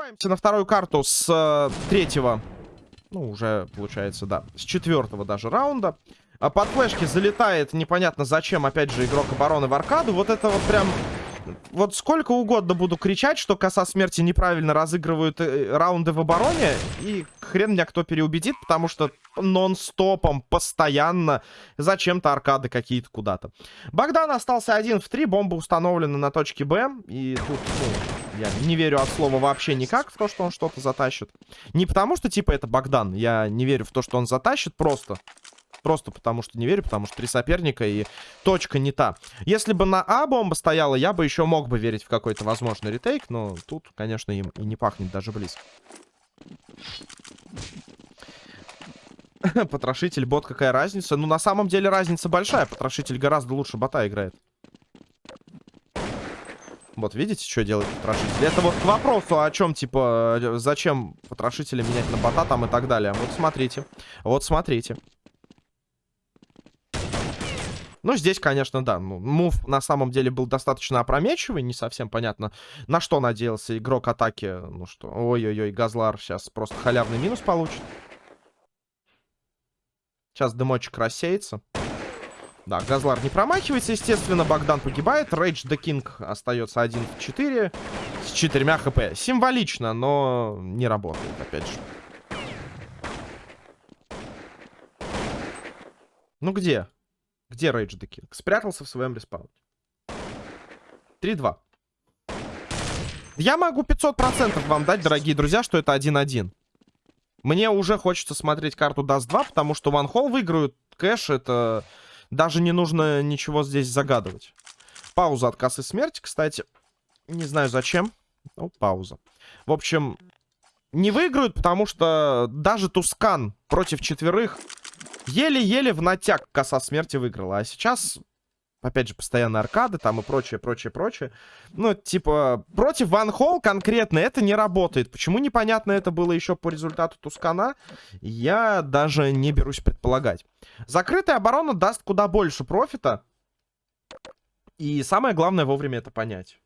Перерываемся на вторую карту с э, третьего, ну, уже, получается, да, с четвертого даже раунда. А под флешки залетает непонятно зачем, опять же, игрок обороны в аркаду. Вот это вот прям... Вот сколько угодно буду кричать, что коса смерти неправильно разыгрывают э, раунды в обороне, и хрен меня кто переубедит, потому что нон-стопом, постоянно, зачем-то аркады какие-то куда-то. Богдан остался один в три, бомба установлена на точке Б, и тут, ну, я не верю от слова вообще никак в то, что он что-то затащит. Не потому что, типа, это Богдан. Я не верю в то, что он затащит, просто. Просто потому что не верю, потому что три соперника и точка не та. Если бы на А бомба стояла, я бы еще мог бы верить в какой-то возможный ретейк, но тут, конечно, им и не пахнет даже близко. Потрошитель, бот, какая разница? Ну, на самом деле разница большая. Потрошитель гораздо лучше бота играет. Вот, видите, что делает потрошитель? Это вот к вопросу о чем, типа, э, зачем потрошителя менять на бота там и так далее. Вот смотрите. Вот смотрите. Ну, здесь, конечно, да. Ну, мув на самом деле был достаточно опрометчивый. Не совсем понятно, на что надеялся игрок атаки. Ну что, ой-ой-ой, Газлар сейчас просто халявный минус получит. Сейчас дымочек рассеется. Да, Газлар не промахивается, естественно. Богдан погибает. Рейдж the King остается 1 в 4 с 4 хп. Символично, но не работает, опять же. Ну где? Где Рейдж the King? Спрятался в своем респауне. 3-2. Я могу 500% вам дать, дорогие друзья, что это 1-1. Мне уже хочется смотреть карту Dust 2, потому что One Hole выиграют. Кэш это даже не нужно ничего здесь загадывать. Пауза от косы смерти, кстати. Не знаю зачем. Ну, пауза. В общем, не выиграют, потому что даже Тускан против четверых еле-еле в натяг коса смерти выиграла. А сейчас Опять же, постоянно аркады там и прочее, прочее, прочее. Ну, типа, против Ван Холл конкретно это не работает. Почему непонятно это было еще по результату Тускана, я даже не берусь предполагать. Закрытая оборона даст куда больше профита. И самое главное вовремя это понять.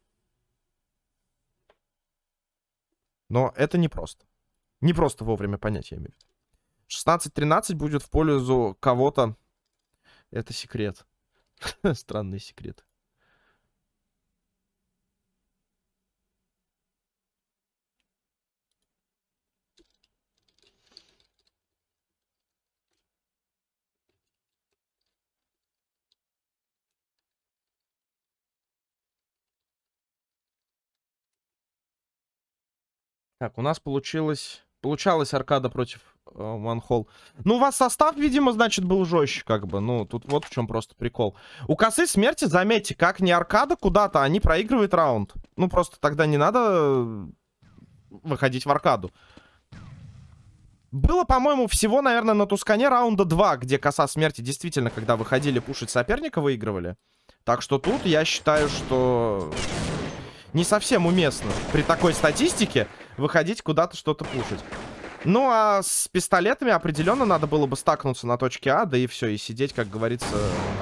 Но это не просто. Не просто вовремя понять, я имею в виду. 16-13 будет в пользу кого-то. Это секрет. Странный секрет. Так, у нас получилось... Получалась аркада против Ванхол. Ну, у вас состав, видимо, значит, был жестче, как бы. Ну, тут вот в чем просто прикол. У косы смерти, заметьте, как не аркада куда-то, они проигрывают раунд. Ну, просто тогда не надо э, выходить в аркаду. Было, по-моему, всего, наверное, на Тускане раунда 2, где коса смерти действительно, когда выходили пушить соперника, выигрывали. Так что тут я считаю, что не совсем уместно при такой статистике выходить куда-то что-то пушить. Ну, а с пистолетами определенно надо было бы стакнуться на точке А, да и все, и сидеть, как говорится,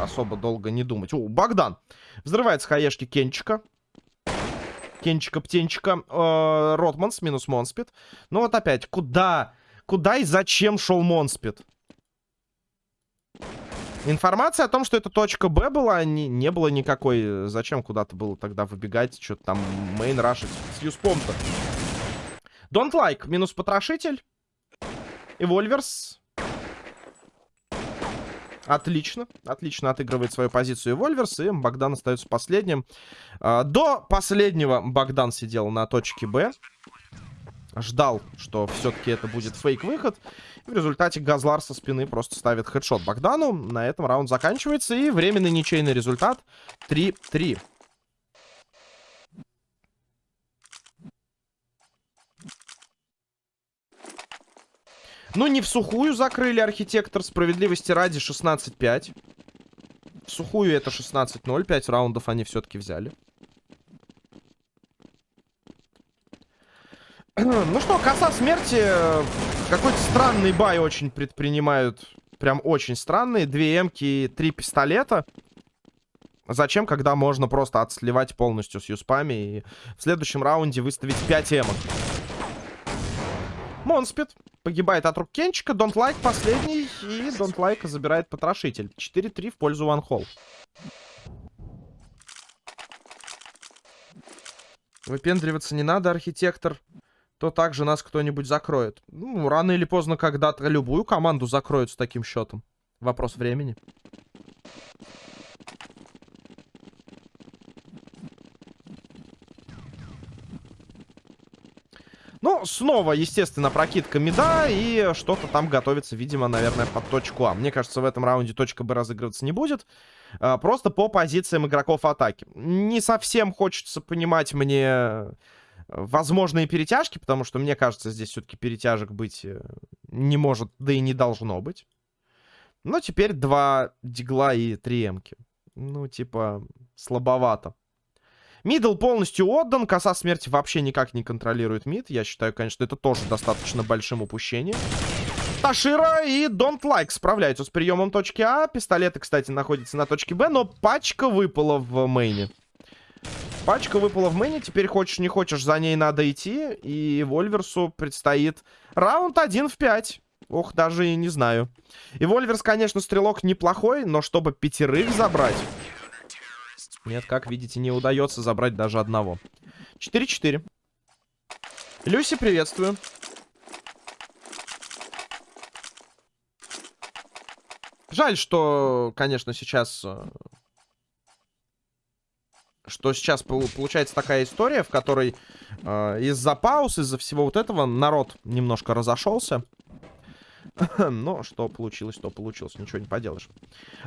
особо долго не думать. О, Богдан. Взрывается хаешки Кенчика. Кенчика-птенчика. Э, Ротманс минус Монспит. Ну вот опять, куда? Куда и зачем шел Монспит? Информация о том, что это точка Б была, не, не было никакой. Зачем куда-то было тогда выбегать, что-то там main рашить с юспом-то? Don't like, минус потрошитель. Эвольверс. Отлично. Отлично отыгрывает свою позицию Эвольверс. И Богдан остается последним. А, до последнего Богдан сидел на точке Б. Ждал, что все-таки это будет фейк-выход. В результате Газлар со спины просто ставит хедшот Богдану. На этом раунд заканчивается. И временный ничейный результат 3-3. Ну, не в сухую закрыли архитектор. Справедливости ради 16-5. В сухую это 16-0. 5 раундов они все-таки взяли. Ну что, коса смерти. Какой-то странный бай очень предпринимают. Прям очень странный. Две эмки и три пистолета. Зачем, когда можно просто отсливать полностью с юспами и в следующем раунде выставить 5 эмок? Монспит погибает от рук Кенчика. Don't Like последний. И Don't Like забирает потрошитель. 4-3 в пользу One Hole. Выпендриваться не надо, архитектор. То также нас кто-нибудь закроет. Ну, рано или поздно когда-то любую команду закроют с таким счетом. Вопрос времени. Ну, снова, естественно, прокидка меда, и что-то там готовится, видимо, наверное, под точку А. Мне кажется, в этом раунде точка Б разыгрываться не будет. А, просто по позициям игроков атаки. Не совсем хочется понимать мне э, возможные перетяжки, потому что, мне кажется, здесь все-таки перетяжек быть э, не может, да и не должно быть. Но теперь два дигла и три эмки. Ну, типа, слабовато. Middle полностью отдан. Коса смерти вообще никак не контролирует mid. Я считаю, конечно, это тоже достаточно большим упущением. Ташира и Don't Like справляются с приемом точки А. Пистолеты, кстати, находятся на точке Б, но пачка выпала в мейне. Пачка выпала в мейне. Теперь хочешь не хочешь, за ней надо идти. И Вольверсу предстоит раунд 1 в 5. Ох, даже и не знаю. И Вольверс, конечно, стрелок неплохой, но чтобы пятерых забрать... Нет, как видите, не удается забрать даже одного. 4-4. Люси, приветствую. Жаль, что, конечно, сейчас... Э, что сейчас получается такая история, в которой э, из-за пауз, из-за всего вот этого народ немножко разошелся. Но что получилось, то получилось. Ничего не поделаешь.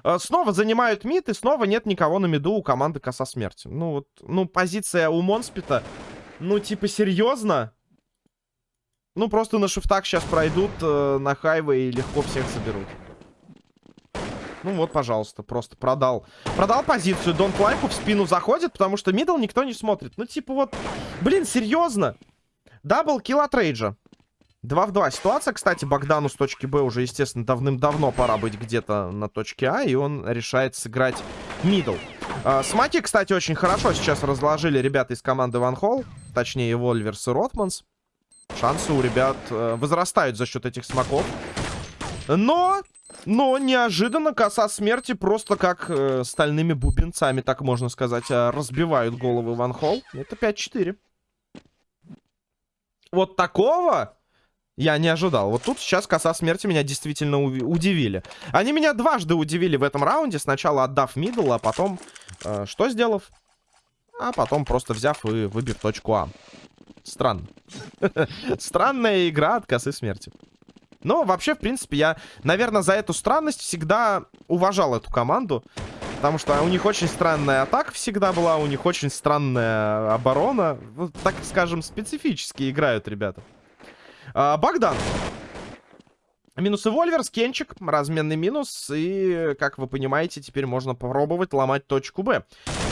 Э, снова занимают mid, и снова нет никого на миду у команды Коса Смерти. Ну, вот, ну, позиция у Монспита. Ну, типа, серьезно? Ну, просто на шифтах сейчас пройдут э, на хайве и легко всех заберут. Ну вот, пожалуйста, просто продал. Продал позицию. Don't Like 'у в спину заходит, потому что middle никто не смотрит. Ну, типа вот, блин, серьезно. Double kill от Рейджа. 2 в 2 ситуация. Кстати, Богдану с точки Б уже, естественно, давным-давно пора быть где-то на точке А. И он решает сыграть middle. А, смоки, кстати, очень хорошо сейчас разложили ребята из команды One Hole. Точнее, Вольверс и Ротманс. Шансы у ребят э, возрастают за счет этих смоков. Но, но неожиданно коса смерти просто как э, стальными бубенцами, так можно сказать, э, разбивают головы One Hole. Это 5-4. Вот такого я не ожидал. Вот тут сейчас коса смерти меня действительно удивили. Они меня дважды удивили в этом раунде. Сначала отдав мидл, а потом... Э, что сделав? А потом просто взяв и выбив точку А. Странно. Странная игра от косы смерти. Но вообще, в принципе, я, наверное, за эту странность всегда уважал эту команду. Потому что у них очень странная атака всегда была, у них очень странная оборона. Вот, так скажем, специфически играют ребята. А, Богдан. Минус Вольверс, Кенчик, разменный минус. И, как вы понимаете, теперь можно попробовать ломать точку Б.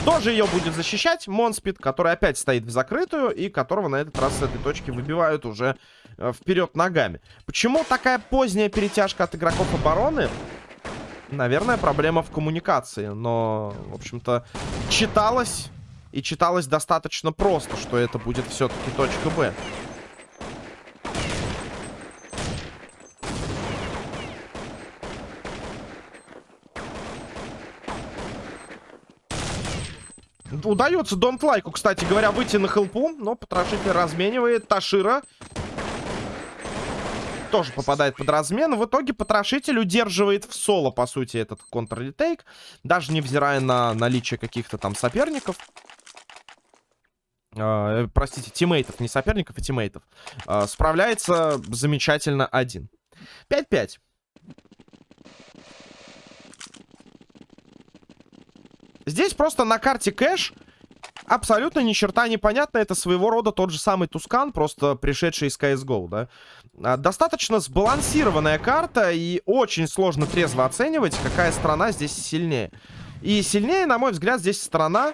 Кто же ее будет защищать? Монспит, который опять стоит в закрытую. И которого на этот раз с этой точки выбивают уже э, вперед ногами. Почему такая поздняя перетяжка от игроков обороны? Наверное, проблема в коммуникации. Но, в общем-то, читалось. И читалось достаточно просто, что это будет все-таки точка Б. Удается Донт Лайку, кстати говоря, выйти на хелпу. Но потрошитель разменивает. Ташира тоже попадает под размен. В итоге потрошитель удерживает в соло, по сути, этот контр-ретейк. Даже невзирая на наличие каких-то там соперников. Э, простите, тиммейтов, не соперников, а тиммейтов. Э, справляется замечательно один. 5-5. Здесь просто на карте кэш абсолютно ни черта непонятно. Это своего рода тот же самый Тускан, просто пришедший из CSGO, да. А, достаточно сбалансированная карта, и очень сложно трезво оценивать, какая страна здесь сильнее. И сильнее, на мой взгляд, здесь страна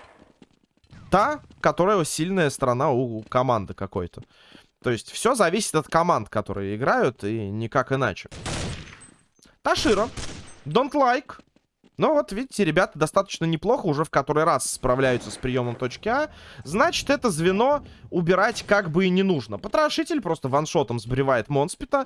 та, которая сильная страна у команды какой-то. То есть все зависит от команд, которые играют, и никак иначе. Ташира. Don't like. Но вот, видите, ребята достаточно неплохо уже в который раз справляются с приемом точки А. Значит, это звено убирать как бы и не нужно. Потрошитель просто ваншотом сбривает Монспита.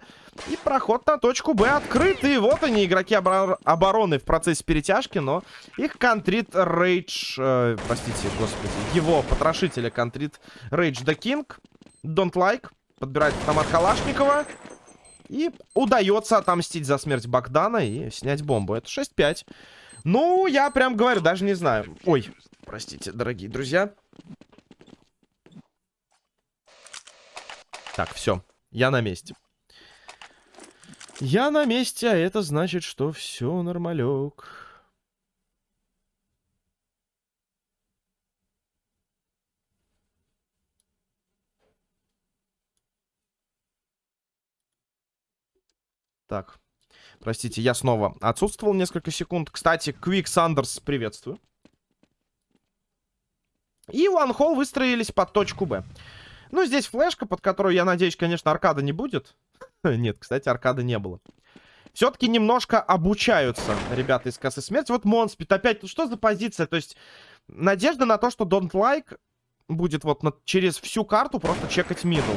И проход на точку Б открыт. И вот они, игроки обор обороны в процессе перетяжки, но их контрит Рейдж... Э, простите, господи. Его потрошителя контрит Рейдж the King. Don't like. Подбирает автомат Калашникова. И удается отомстить за смерть Богдана и снять бомбу. Это 6-5. Ну, я прям говорю, даже не знаю. Ой, простите, дорогие друзья. Так, все. Я на месте. Я на месте, а это значит, что все нормалек. Так. Простите, я снова отсутствовал несколько секунд. Кстати, Квик Сандерс, приветствую. И Hole выстроились под точку Б. Ну, здесь флешка, под которую, я надеюсь, конечно, аркада не будет. Нет, кстати, аркады не было. Все-таки немножко обучаются ребята из косы смерти. Вот Монспит опять, ну что за позиция? То есть, надежда на то, что Don't Like будет вот на, через всю карту просто чекать middle.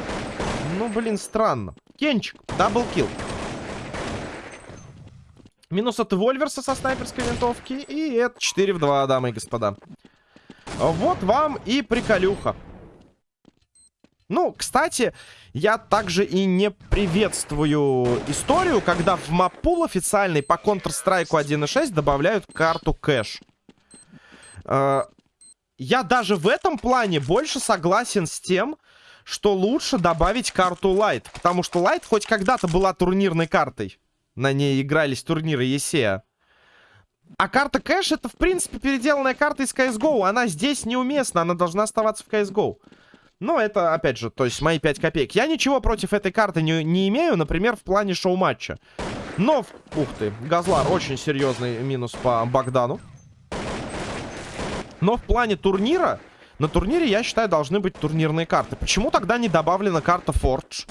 Ну, блин, странно. Кенчик, double kill. Минус от Вольверса со снайперской винтовки. И это 4 в 2, дамы и господа. Вот вам и приколюха. Ну, кстати, я также и не приветствую историю, когда в map pool официальный по Counter-Strike 1.6 добавляют карту кэш. Э, я даже в этом плане больше согласен с тем, что лучше добавить карту Light. Потому что Light хоть когда-то была турнирной картой на ней игрались турниры ЕСЕА. А карта кэш это, в принципе, переделанная карта из CSGO. Она здесь неуместна, она должна оставаться в CSGO. Но это, опять же, то есть мои 5 копеек. Я ничего против этой карты не, не имею, например, в плане шоу-матча. Но, ух ты, Газлар очень серьезный минус по Богдану. Но в плане турнира, на турнире, я считаю, должны быть турнирные карты. Почему тогда не добавлена карта Forge,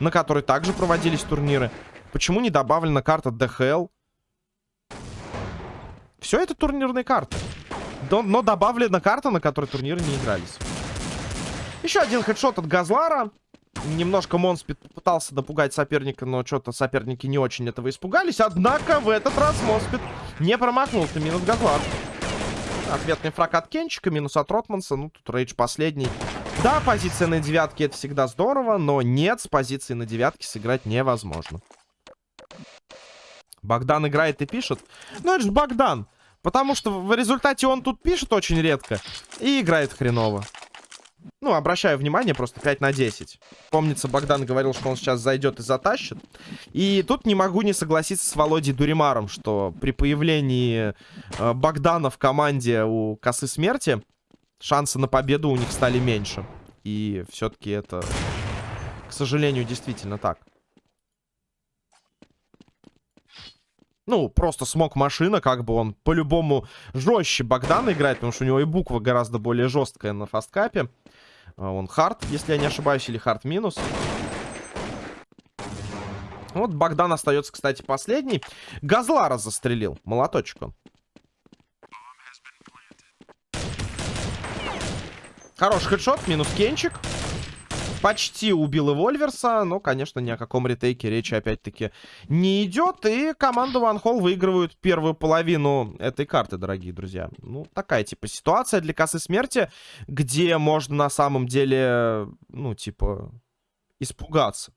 на которой также проводились турниры? Почему не добавлена карта DHL? Все это турнирные карты. Но, но добавлена карта, на которой турниры не игрались. Еще один headshot от Газлара. Немножко Монспит пытался допугать соперника, но что-то соперники не очень этого испугались. Однако в этот раз Монспит не промахнулся. Минус Газлар. Ответный фраг от Кенчика, минус от Ротманса. Ну, тут рейдж последний. Да, позиция на девятке это всегда здорово, но нет, с позиции на девятке сыграть невозможно. Богдан играет и пишет. Ну, это же Богдан. Потому что в результате он тут пишет очень редко и играет хреново. Ну, обращаю внимание, просто 5 на 10. Помнится, Богдан говорил, что он сейчас зайдет и затащит. И тут не могу не согласиться с Володей Дуримаром, что при появлении э, Богдана в команде у Косы Смерти шансы на победу у них стали меньше. И все-таки это, к сожалению, действительно так. Ну, просто смог машина, как бы он по-любому жестче Богдана играет, потому что у него и буква гораздо более жесткая на фасткапе. А он хард, если я не ошибаюсь, или хард минус. Вот Богдан остается, кстати, последний. Газлара застрелил. Молоточек он. Хороший хедшот, минус кенчик. Почти убил и Вольверса, но, конечно, ни о каком ретейке речи опять-таки не идет. И команда One Hall выигрывает первую половину этой карты, дорогие друзья. Ну, такая, типа, ситуация для косы смерти, где можно на самом деле, ну, типа, испугаться.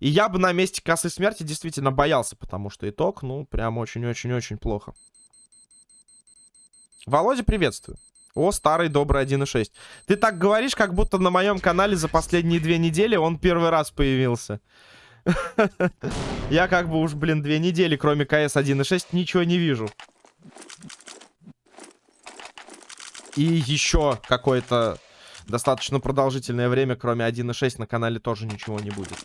И я бы на месте косы смерти действительно боялся, потому что итог, ну, прям очень-очень-очень плохо. Володя, приветствую. О, старый добрый 1.6. Ты так говоришь, как будто на моем канале за последние две недели он первый раз появился. Я как бы уж, блин, две недели, кроме КС 1.6, ничего не вижу. И еще какое-то достаточно продолжительное время, кроме 1.6, на канале тоже ничего не будет.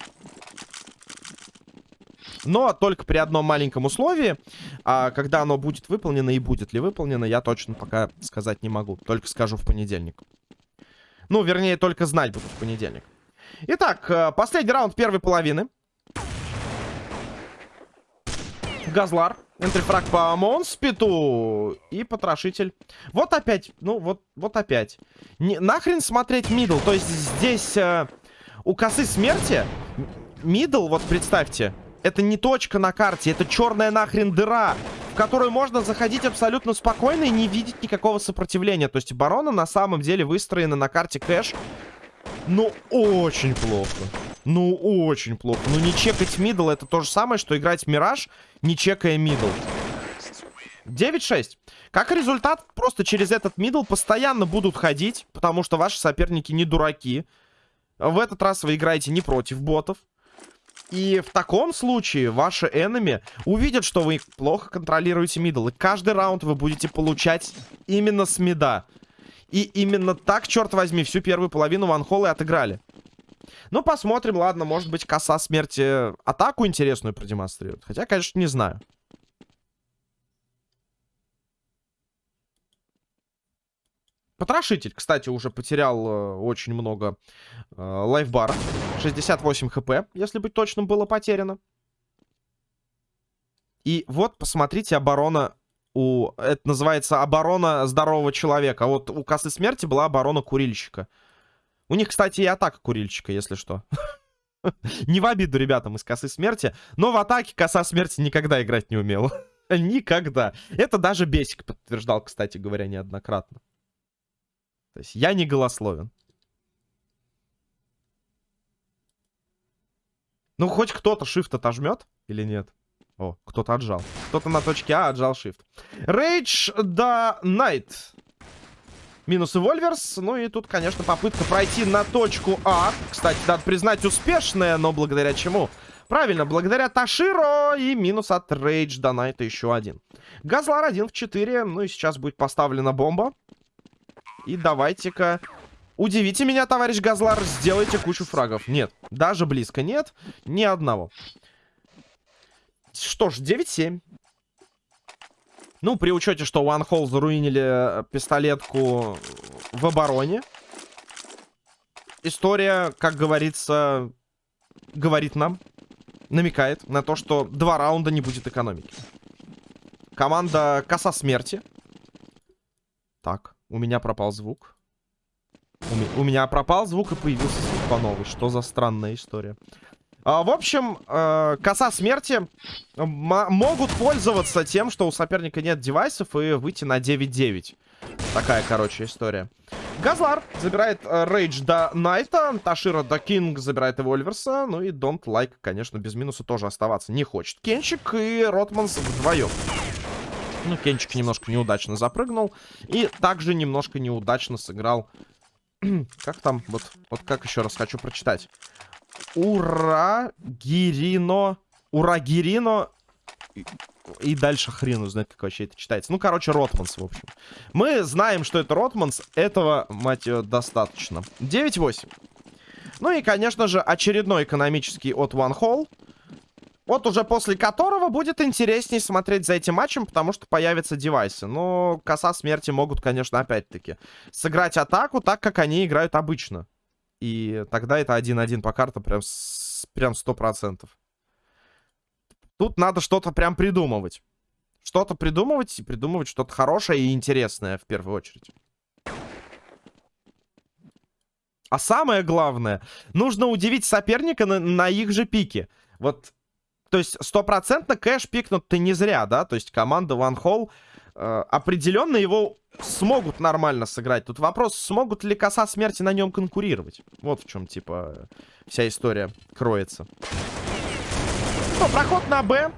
Но только при одном маленьком условии. А когда оно будет выполнено и будет ли выполнено, я точно пока сказать не могу. Только скажу в понедельник. Ну, вернее, только знать буду в понедельник. Итак, э, последний раунд первой половины. Газлар Энтрифраг по Монспиту. И потрошитель. Вот опять. Ну, вот, вот опять. Не, нахрен смотреть middle. То есть здесь э, у косы смерти middle, вот представьте, это не точка на карте, это черная нахрен дыра, в которую можно заходить абсолютно спокойно и не видеть никакого сопротивления. То есть оборона на самом деле выстроена на карте кэш. Ну, очень плохо. Ну, очень плохо. Ну, не чекать middle это то же самое, что играть Мираж, не чекая middle. 9-6. Как результат, просто через этот middle постоянно будут ходить, потому что ваши соперники не дураки. В этот раз вы играете не против ботов. И в таком случае ваши enemy увидят, что вы плохо контролируете middle. И каждый раунд вы будете получать именно с мида. И именно так, черт возьми, всю первую половину ванхолы отыграли. Ну, посмотрим, ладно, может быть, коса смерти атаку интересную продемонстрирует. Хотя, конечно, не знаю. Потрошитель, кстати, уже потерял э, очень много э, лайфбаров. 68 хп, если быть точным, было потеряно. И вот, посмотрите, оборона у... Это называется оборона здорового человека. Вот у косы смерти была оборона курильщика. У них, кстати, и атака курильщика, если что. Не в обиду ребятам из косы смерти, но в атаке коса смерти никогда играть не умела. Никогда. Это даже Бесик подтверждал, кстати говоря, неоднократно. То есть я не голословен. Ну, хоть кто-то shift отожмет или нет? О, кто-то отжал. Кто-то на точке А отжал shift. Rage the Night. Минус и Вольверс. Ну и тут, конечно, попытка пройти на точку А. Кстати, надо признать, успешная, но благодаря чему? Правильно, благодаря Таширо и минус от Rage the Night еще один. Газлар 1 в 4. Ну и сейчас будет поставлена бомба. И давайте-ка... Удивите меня, товарищ Газлар, сделайте кучу фрагов. Нет, даже близко нет. Ни одного. Что ж, 9-7. Ну, при учете, что One Hole заруинили э, пистолетку в обороне. История, как говорится, говорит нам, намекает на то, что два раунда не будет экономики. Команда Коса Смерти. Так. У меня пропал звук. У, у меня пропал звук и появился звук по новой. Что за странная история. А, в общем, э, коса смерти могут пользоваться тем, что у соперника нет девайсов и выйти на 9-9. Такая, короче, история. Газлар забирает э, Рейдж до Найта, Ташира до Кинг забирает Эвольверса, ну и Don't Like, like, конечно, без минуса тоже оставаться не хочет. Кенчик и Ротманс вдвоем. Ну, Кенчик немножко неудачно запрыгнул. И также немножко неудачно сыграл... как там? Вот, вот как еще раз хочу прочитать. Ура Гирино... Ура Гирино... И, дальше хрен узнать, как вообще это читается. Ну, короче, Ротманс, в общем. Мы знаем, что это Ротманс. Этого, мать ее, достаточно. 9-8. Ну и, конечно же, очередной экономический от One Hole. Вот уже после которого будет интереснее смотреть за этим матчем, потому что появятся девайсы. Но коса смерти могут, конечно, опять-таки сыграть атаку так, как они играют обычно. И тогда это 1-1 по картам прям, с, прям 100%. Тут надо что-то прям придумывать. Что-то придумывать и придумывать что-то хорошее и интересное в первую очередь. А самое главное, нужно удивить соперника на, на их же пике. Вот то есть стопроцентно кэш пикнут ты не зря, да? То есть команда One Hole э, определенно его смогут нормально сыграть. Тут вопрос, смогут ли коса смерти на нем конкурировать. Вот в чем, типа, вся история кроется. Ну, проход на Б.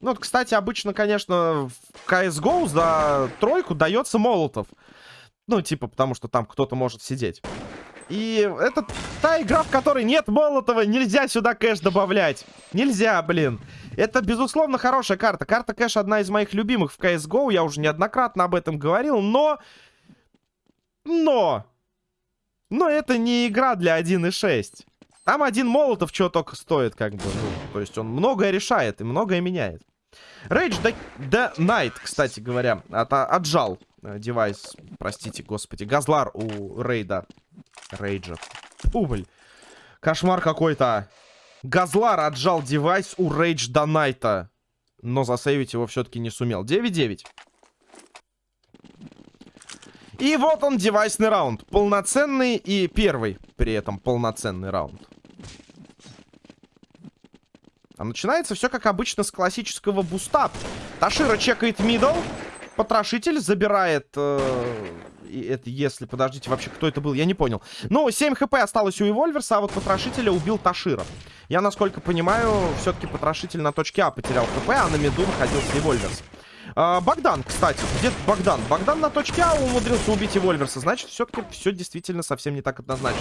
Ну, вот, кстати, обычно, конечно, в CSGO за тройку дается Молотов. Ну, типа, потому что там кто-то может сидеть. И это та игра, в которой нет Молотова. Нельзя сюда кэш добавлять. Нельзя, блин. Это, безусловно, хорошая карта. Карта кэш одна из моих любимых в CSGO. Я уже неоднократно об этом говорил. Но... Но... Но это не игра для 1.6. Там один Молотов чего только стоит, как бы. Ну, то есть он многое решает и многое меняет. Rage the, the Night, кстати говоря, от, отжал э, девайс, простите, господи, Газлар у Рейда. Рейджа. Убыль. Кошмар какой-то. Газлар отжал девайс у Рейдж Донайта. но засейвить его все-таки не сумел. 9-9. И вот он, девайсный раунд. Полноценный и первый при этом полноценный раунд. А начинается все как обычно с классического буста. Ташира чекает middle. Потрошитель забирает... Э, это если... Подождите, вообще кто это был? Я не понял. Ну, 7 HP осталось у Эвольверса, а вот Потрошителя убил Ташира. Я, насколько понимаю, все-таки Потрошитель на точке А потерял HP, а на миду находился Эвольверс. А, Богдан, кстати. Где Богдан? Богдан на точке А умудрился убить Эвольверса. Значит, все-таки все действительно совсем не так однозначно.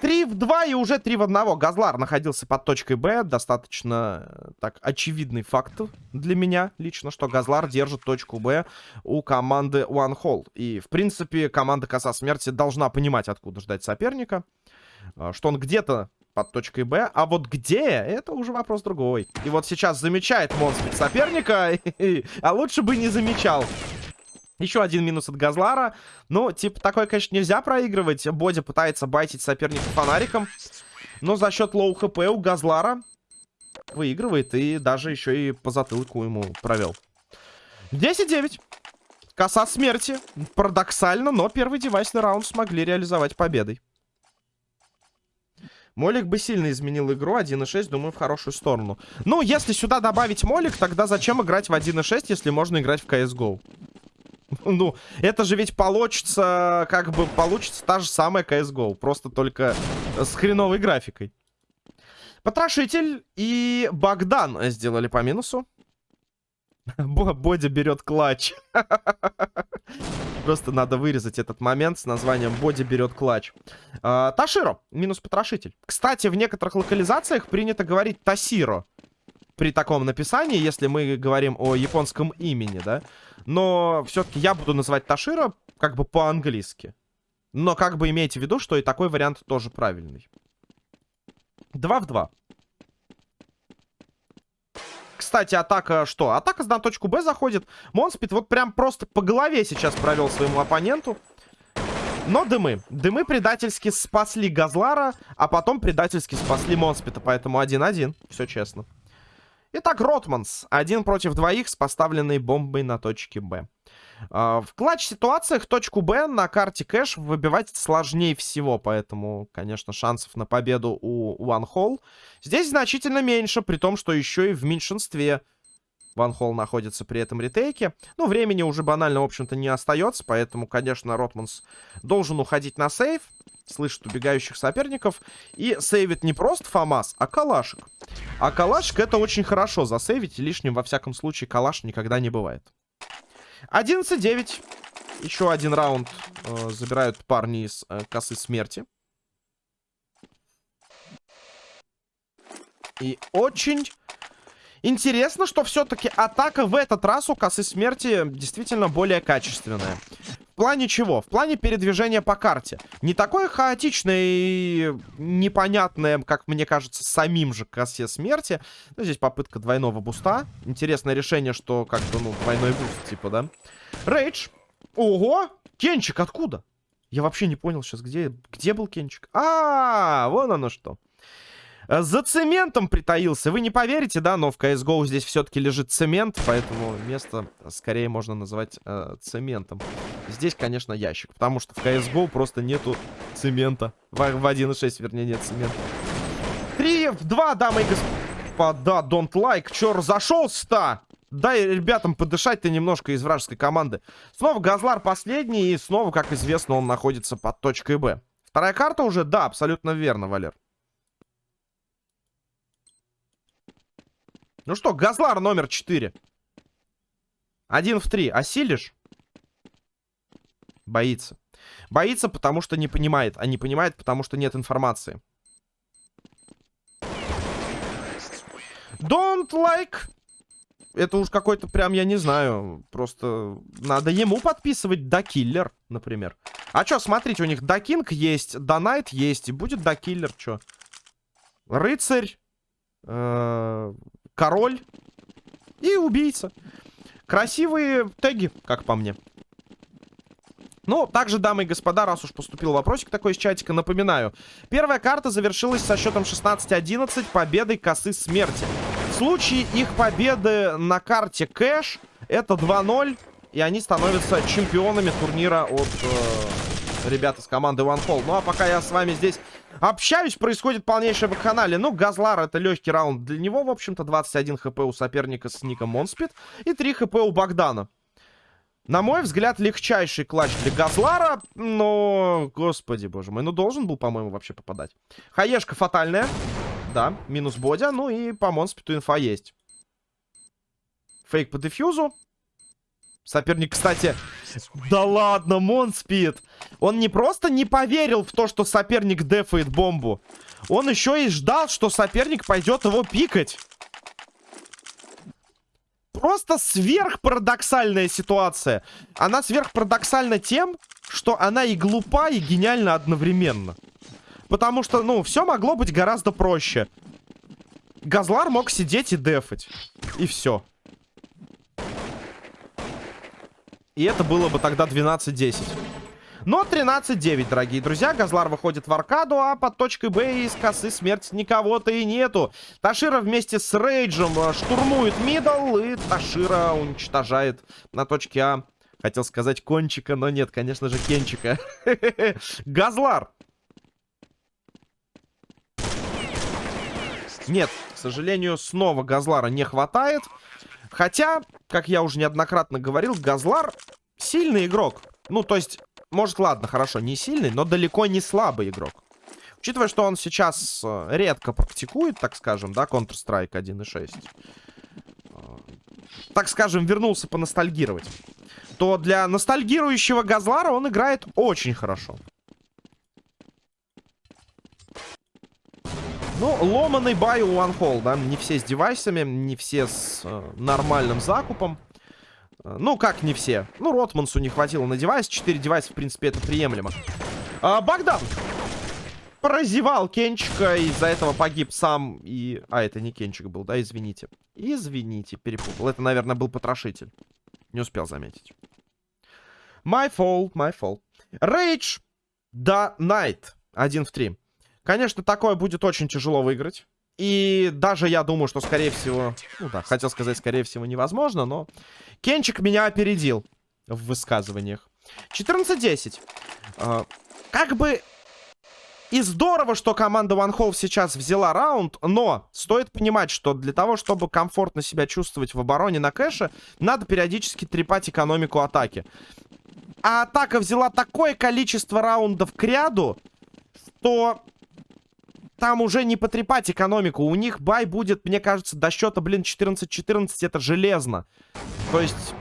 3 в 2 и уже 3 в 1. Газлар находился под точкой Б. Достаточно э, так очевидный факт для меня лично, что Газлар держит точку Б у команды One Hole. И, в принципе, команда Коса Смерти должна понимать, откуда ждать соперника. Э, что он где-то под точкой Б. А вот где, это уже вопрос другой. И вот сейчас замечает монстр соперника, а лучше бы не замечал. Еще один минус от Газлара. Ну, типа, такой, конечно, нельзя проигрывать. Боди пытается байтить соперника фонариком. Но за счет low HP у Газлара выигрывает. И даже еще и по затылку ему провел. 10-9. Коса смерти. Парадоксально, но первый девайсный раунд смогли реализовать победой. Молик бы сильно изменил игру. 1.6, думаю, в хорошую сторону. Ну, если сюда добавить Молик, тогда зачем играть в 1.6, если можно играть в CSGO? Ну, это же ведь получится, как бы, получится та же самая CSGO. Просто только с хреновой графикой. Потрошитель и Богдан сделали по минусу. Боди берет клатч. Просто надо вырезать этот момент с названием «Боди берет клатч». А, Таширо, минус потрошитель. Кстати, в некоторых локализациях принято говорить Тасиро. При таком написании, если мы говорим о японском имени, да. Но все-таки я буду называть Ташира как бы по-английски. Но как бы имейте в виду, что и такой вариант тоже правильный. 2 в 2. Кстати, атака что? Атака на точку Б заходит. Монспит вот прям просто по голове сейчас провел своему оппоненту. Но дымы. Дымы предательски спасли Газлара, а потом предательски спасли Монспита. Поэтому 1-1. Все честно. Итак, Ротманс. Один против двоих с поставленной бомбой на точке Б. Uh, в клатч-ситуациях точку Б на карте кэш выбивать сложнее всего, поэтому, конечно, шансов на победу у One Hole здесь значительно меньше, при том, что еще и в меньшинстве One Hole находится при этом ретейке. Ну, времени уже банально, в общем-то, не остается, поэтому, конечно, Ротманс должен уходить на сейв слышит убегающих соперников и сейвит не просто ФАМАС, а калашик. А калашик это очень хорошо засейвить, и лишним во всяком случае калаш никогда не бывает. 11-9. Еще один раунд э, забирают парни из э, косы смерти. И очень интересно, что все-таки атака в этот раз у косы смерти действительно более качественная плане чего? В плане передвижения по карте. Не такое хаотичное и непонятное, как мне кажется, самим же косе смерти. Ну, здесь попытка двойного буста. Интересное решение, что как-то, ну, двойной буст, типа, да? Рейдж. Ого! Кенчик откуда? Я вообще не понял сейчас, где, где был Кенчик. А, -а, а, вон оно что. Э, за цементом притаился. Вы не поверите, да, но в CSGO здесь все-таки лежит цемент, поэтому место скорее можно назвать э, цементом. Здесь, конечно, ящик, потому что в CSGO просто нету цемента. В, в 1.6, вернее, нет цемента. 3 в 2, дамы и господа, don't like. Чё разошелся-то? Дай ребятам подышать-то немножко из вражеской команды. Снова Газлар последний, и снова, как известно, он находится под точкой Б. Вторая карта уже? Да, абсолютно верно, Валер. Ну что, Газлар номер 4. Один в три. Осилишь? Боится. Боится, потому что не понимает. А не понимает, потому что нет информации. Don't Like. Это уж какой-то прям, я не знаю. Просто надо ему подписывать Дакиллер, например. А что, смотрите, у них Дакинг есть, Донайт есть. И будет Дакиллер, что? Рыцарь. Э король и убийца. Красивые теги, как по мне. Ну, также, дамы и господа, раз уж поступил вопросик такой из чатика, напоминаю. Первая карта завершилась со счетом 16-11 победой косы смерти. случае их победы на карте кэш это 2-0. И они становятся чемпионами турнира от э, ребят из команды One Hall. Ну а пока я с вами здесь общаюсь, происходит полнейшее вакханалия. Ну, Газлар это легкий раунд для него, в общем-то. 21 HP у соперника с ником Монспид и 3 HP у Богдана. На мой взгляд, легчайший clutch для Газлара, но, господи, боже мой, ну должен был, по-моему, вообще попадать. Хаешка фатальная, да, минус Бодя, ну и по Монспиту инфа есть. Фейк по дефьюзу. Соперник, кстати... Да ладно, Монспид! Он не просто не поверил в то, что соперник дефает бомбу. Он еще и ждал, что соперник пойдет его пикать. Просто сверхпарадоксальная ситуация. Она сверхпарадоксальна тем, что она и глупа, и гениальна одновременно. Потому что, ну, все могло быть гораздо проще. Газлар мог сидеть и дефать. И все. И это было бы тогда 12-10. Но 13-9, дорогие друзья. Газлар выходит в аркаду, а под точкой Б из косы смерти никого-то и нету. Ташира вместе с Рейджем э, штурмует мидл, и Ташира уничтожает на точке А. Хотел сказать кончика, но нет, конечно же, кенчика. Газлар. Нет, к сожалению, снова Газлара не хватает. Хотя, как я уже неоднократно говорил, Газлар сильный игрок. Ну, то есть, может, ладно, хорошо, не сильный, но далеко не слабый игрок. Учитывая, что он сейчас э, редко практикует, так скажем, да, Counter-Strike 1.6. Э, так скажем, вернулся поностальгировать. То для ностальгирующего Газлара он играет очень хорошо. Ну, ломаный бай у OneHall, да. Не все с девайсами, не все с э, нормальным закупом. Э, ну, как не все. Ну, Ротмансу не хватило на девайс. Четыре девайса, в принципе, это приемлемо. А, Богдан прозевал Кенчика. Из-за этого погиб сам и... А, это не Кенчик был, да? Извините. Извините, перепутал. Это, наверное, был потрошитель. Не успел заметить. My fault, my fault. Rage the Night. Один в три. Конечно, такое будет очень тяжело выиграть. И даже я думаю, что, скорее всего... Ну да, хотел сказать, скорее всего, невозможно, но... Кенчик меня опередил в высказываниях. 14-10. Э, как бы... И здорово, что команда One Hole сейчас взяла раунд, но стоит понимать, что для того, чтобы комфортно себя чувствовать в обороне на кэше, надо периодически трепать экономику атаки. А атака взяла такое количество раундов к ряду, что там уже не потрепать экономику. У них buy будет, мне кажется, до счета, блин, 14-14. Это железно. То есть,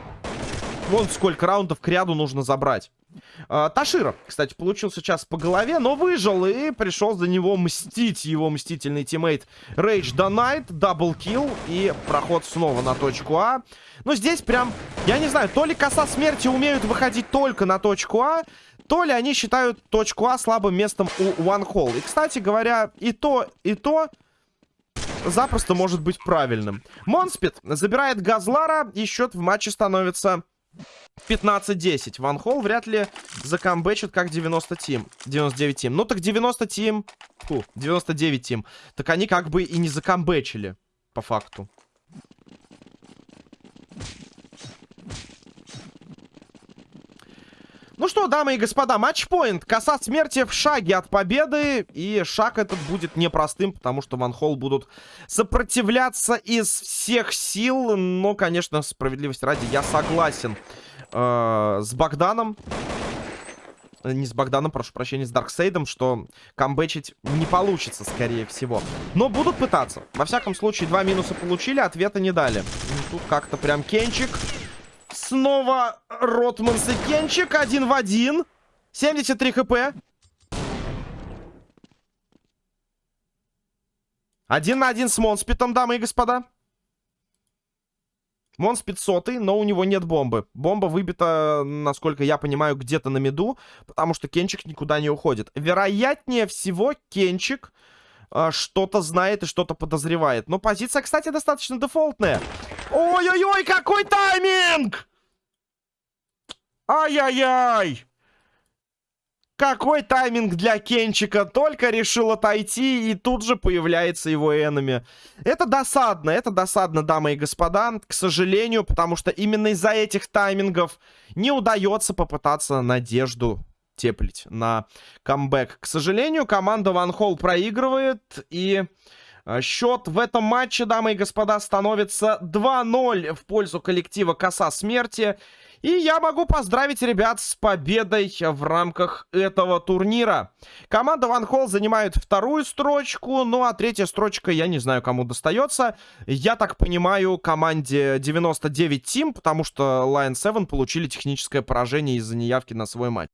вон сколько раундов к ряду нужно забрать. А, Ташира, кстати, получил сейчас по голове, но выжил и пришел за него мстить его мстительный teammate Рейдж Донайт, double kill и проход снова на точку А. Но здесь прям, я не знаю, то ли коса смерти умеют выходить только на точку А, то ли они считают точку А слабым местом у One Hole. И, кстати говоря, и то, и то запросто может быть правильным. Монспит забирает Газлара, и счет в матче становится 15-10. Ван Холл вряд ли закамбэчит как 90 тим. 99 тим. Ну так 90 тим... Фу, 99 тим. Так они как бы и не закамбэчили, по факту. Что, дамы и господа, матчпоинт. Коса смерти в шаге от победы. И шаг этот будет непростым, потому что Ван Холл будут сопротивляться из всех сил. Но, конечно, справедливости ради, я согласен э, с Богданом. Не с Богданом, прошу прощения, с Дарксейдом, что камбэчить не получится, скорее всего. Но будут пытаться. Во всяком случае, два минуса получили, ответа не дали. Тут как-то прям Кенчик Снова Ротманс и Кенчик. Один в один. 73 HP. Один на один с Монспитом, дамы и господа. Монспит сотый, но у него нет бомбы. Бомба выбита, насколько я понимаю, где-то на миду, потому что Кенчик никуда не уходит. Вероятнее всего, Кенчик что-то знает и что-то подозревает. Но позиция, кстати, достаточно дефолтная. Ой-ой-ой, какой тайминг! Ай-яй-яй! Какой тайминг для Кенчика. Только решил отойти, и тут же появляется его энеми. Это досадно, это досадно, дамы и господа. К сожалению, потому что именно из-за этих таймингов не удается попытаться надежду теплить на камбэк. К сожалению, команда Ван Холл проигрывает, и э, счет в этом матче, дамы и господа, становится 2-0 в пользу коллектива Коса Смерти. И я могу поздравить ребят с победой в рамках этого турнира. Команда Ван Холл занимает вторую строчку, ну а третья строчка, я не знаю, кому достается. Я так понимаю, команде 99 Team, потому что Lion 7 получили техническое поражение из-за неявки на свой матч.